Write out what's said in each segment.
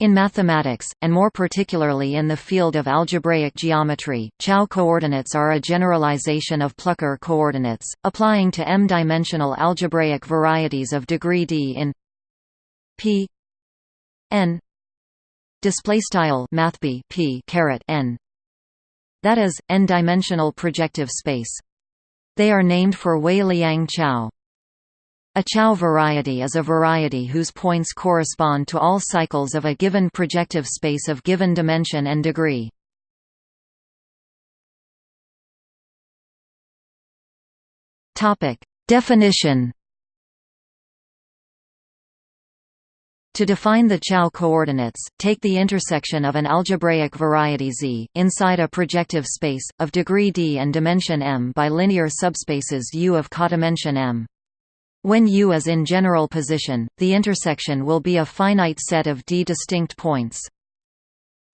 In mathematics, and more particularly in the field of algebraic geometry, Chow coordinates are a generalization of Plucker coordinates, applying to m-dimensional algebraic varieties of degree d in p n display style mathb p caret n. That is n-dimensional projective space. They are named for Wei-Liang Chow a Chow variety is a variety whose points correspond to all cycles of a given projective space of given dimension and degree. Definition. To define the Chow coordinates, take the intersection of an algebraic variety Z, inside a projective space, of degree d and dimension m by linear subspaces U of codimension m. When U is in general position, the intersection will be a finite set of d distinct points.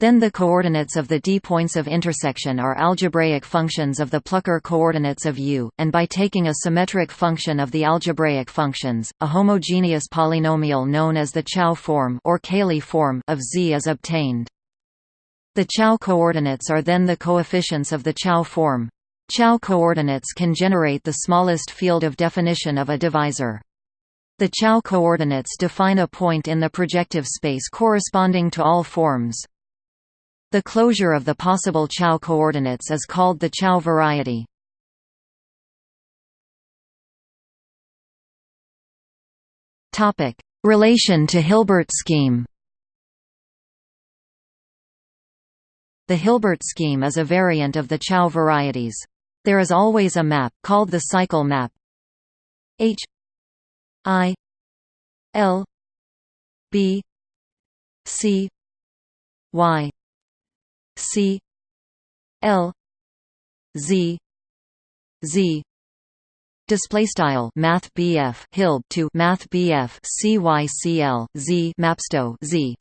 Then the coordinates of the d points of intersection are algebraic functions of the Plucker coordinates of U, and by taking a symmetric function of the algebraic functions, a homogeneous polynomial known as the Chow form or Cayley form of Z is obtained. The Chow coordinates are then the coefficients of the Chow form. Chow coordinates can generate the smallest field of definition of a divisor. The Chow coordinates define a point in the projective space corresponding to all forms. The closure of the possible Chow coordinates is called the Chow variety. Relation to Hilbert scheme The Hilbert scheme is a variant of the Chow varieties. There is always a map, called the cycle map. H I L B C Y C L Z Z. Display style Math BF Hilb to Math BF CYCL Z Mapsto Z.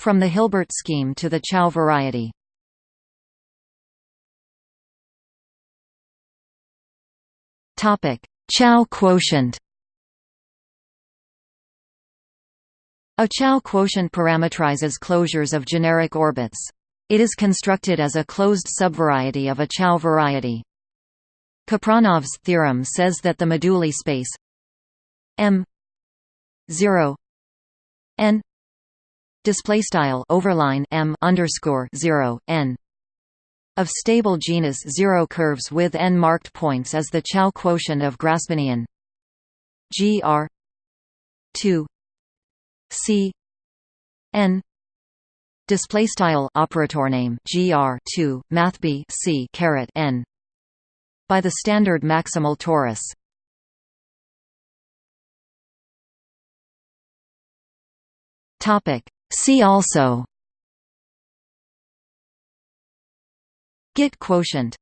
From the Hilbert scheme to the Chow variety Chow quotient A Chow quotient parametrizes closures of generic orbits. It is constructed as a closed subvariety of a Chow variety. Kapranov's theorem says that the moduli space M 0 n display style overline M underscore 0 n of stable genus zero curves with n marked points is the Chow quotient of Grassmannian. Gr 2 C n display style operator name gr 2 math b c caret n by the standard maximal torus topic see also Git quotient